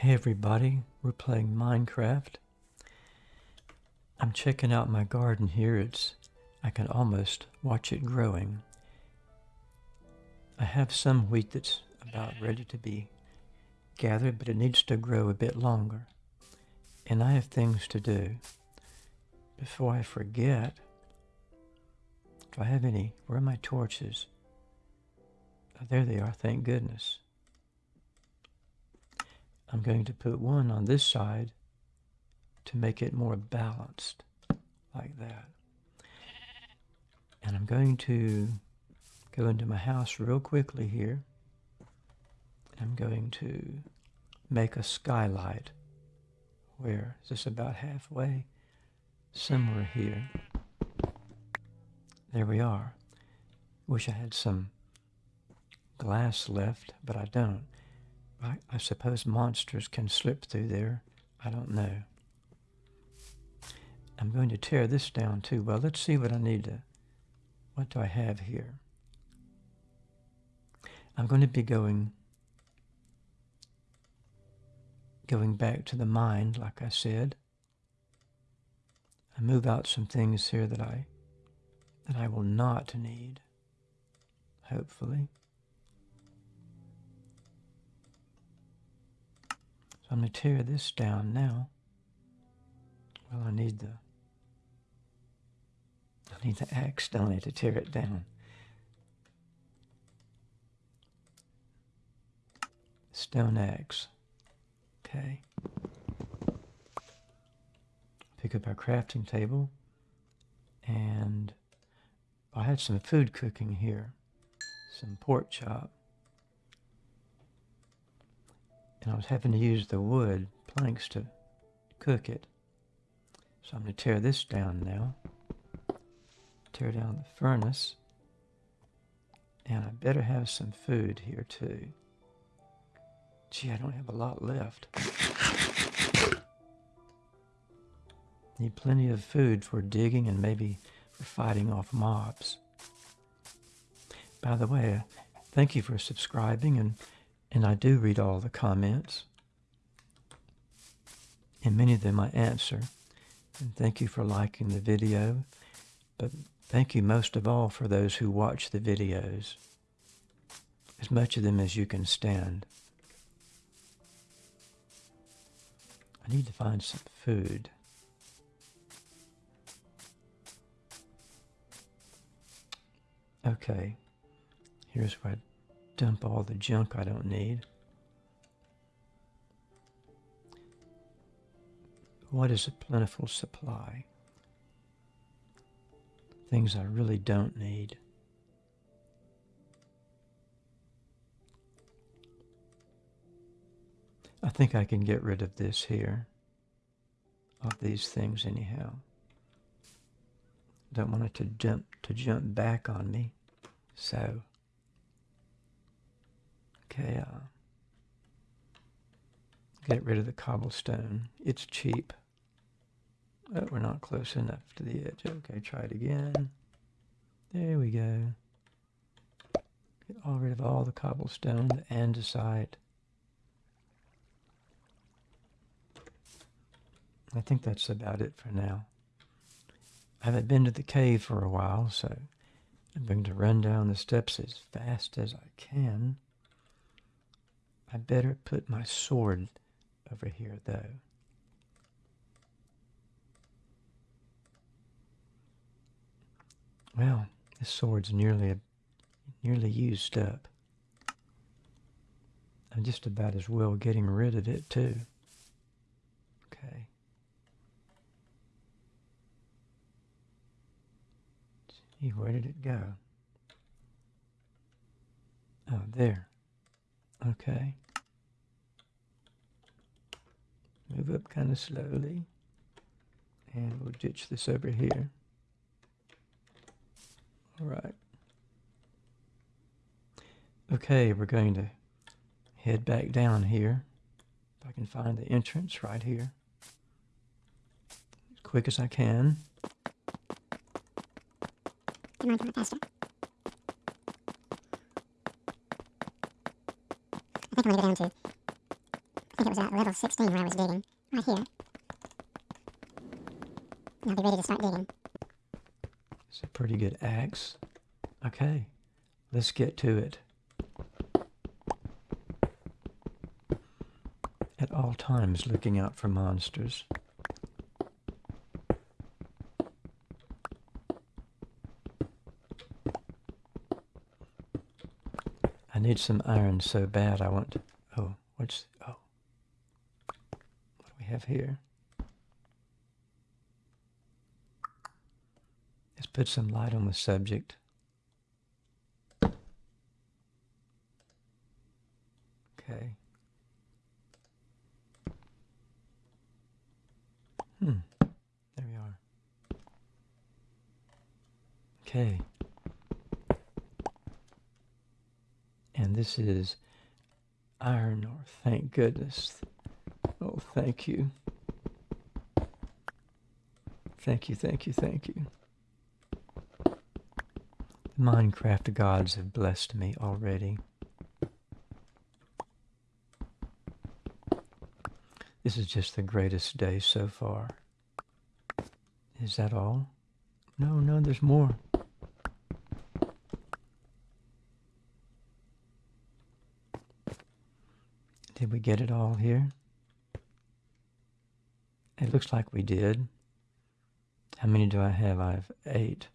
Hey everybody, we're playing Minecraft. I'm checking out my garden here. It's I can almost watch it growing. I have some wheat that's about ready to be gathered, but it needs to grow a bit longer. And I have things to do. Before I forget, do I have any? Where are my torches? Oh, there they are, thank goodness. I'm going to put one on this side to make it more balanced, like that. And I'm going to go into my house real quickly here. I'm going to make a skylight. Where? Is this about halfway? Somewhere here. There we are. Wish I had some glass left, but I don't. I, I suppose monsters can slip through there. I don't know. I'm going to tear this down too. Well, let's see what I need to, what do I have here? I'm going to be going, going back to the mind, like I said. I move out some things here that I, that I will not need, hopefully. So I'm going to tear this down now. Well, I need the I need the axe, don't I, to tear it down. Stone axe. Okay. Pick up our crafting table. And I had some food cooking here. Some pork chop. And I was having to use the wood planks to cook it. So I'm going to tear this down now. Tear down the furnace. And I better have some food here too. Gee, I don't have a lot left. Need plenty of food for digging and maybe for fighting off mobs. By the way, thank you for subscribing and and I do read all the comments. And many of them I answer. And thank you for liking the video. But thank you most of all for those who watch the videos. As much of them as you can stand. I need to find some food. Okay, here's what dump all the junk I don't need. What is a plentiful supply? Things I really don't need. I think I can get rid of this here, of these things anyhow. Don't want it to jump to jump back on me, so Okay, uh, get rid of the cobblestone. It's cheap. Oh, we're not close enough to the edge. Okay, try it again. There we go. Get all rid of all the cobblestone, the andesite. I think that's about it for now. I haven't been to the cave for a while, so I'm going to run down the steps as fast as I can. I better put my sword over here, though. Well, this sword's nearly nearly used up. I'm just about as well getting rid of it, too. Okay. See, where did it go? Oh, there. Okay. Move up kind of slowly. And we'll ditch this over here. All right. Okay, we're going to head back down here. If I can find the entrance right here. As quick as I can. On, faster. I think going to go down to think it was at level 16 where I was digging. Right here. I'll be ready to start digging. It's a pretty good axe. Okay, let's get to it. At all times looking out for monsters. I need some iron so bad I want to... Oh, what's... Oh. What do we have here? Let's put some light on the subject. Okay. Hmm. There we are. Okay. And this is iron ore. Thank goodness. Oh, thank you. Thank you, thank you, thank you. The Minecraft gods have blessed me already. This is just the greatest day so far. Is that all? No, no, there's more. Did we get it all here? It looks like we did. How many do I have? I have eight.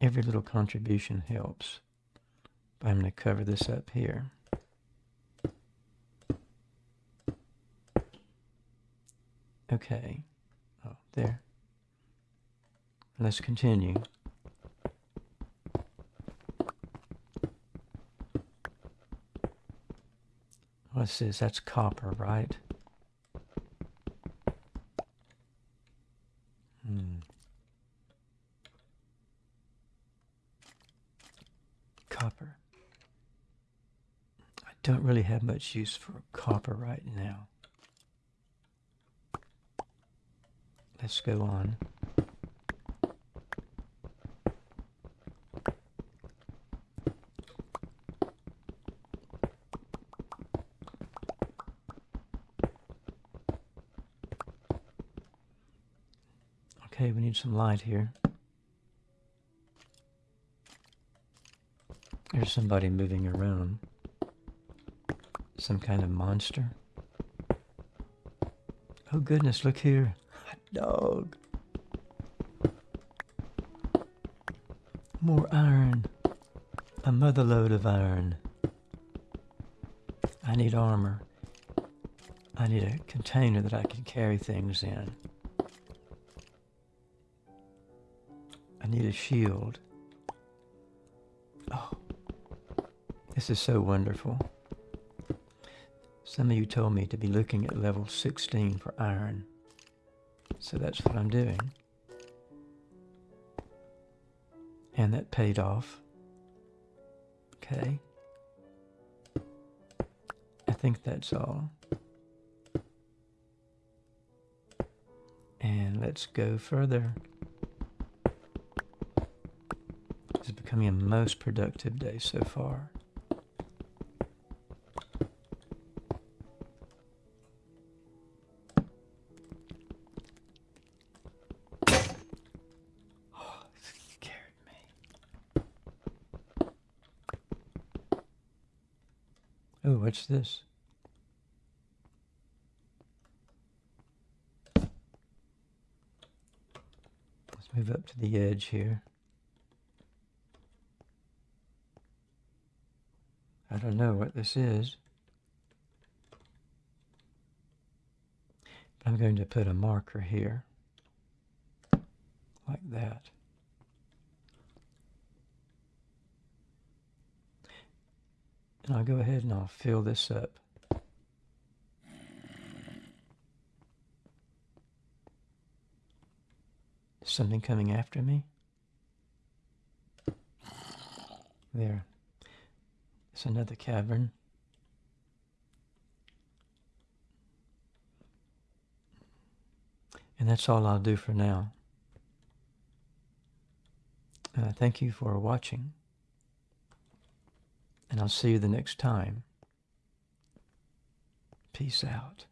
Every little contribution helps. But I'm going to cover this up here. Okay. Oh, there. Let's continue. What's this? That's copper, right? Hmm. Copper. I don't really have much use for copper right now. Let's go on. Okay, we need some light here. There's somebody moving around. Some kind of monster. Oh goodness, look here. Hot dog. More iron. A mother lode of iron. I need armor. I need a container that I can carry things in. Need a shield. Oh, this is so wonderful. Some of you told me to be looking at level 16 for iron. So that's what I'm doing. And that paid off. Okay. I think that's all. And let's go further. Becoming a most productive day so far. Oh, scared me. Oh, what's this? Let's move up to the edge here. I don't know what this is. But I'm going to put a marker here. Like that. And I'll go ahead and I'll fill this up. Something coming after me? There. It's another cavern. And that's all I'll do for now. Uh, thank you for watching. And I'll see you the next time. Peace out.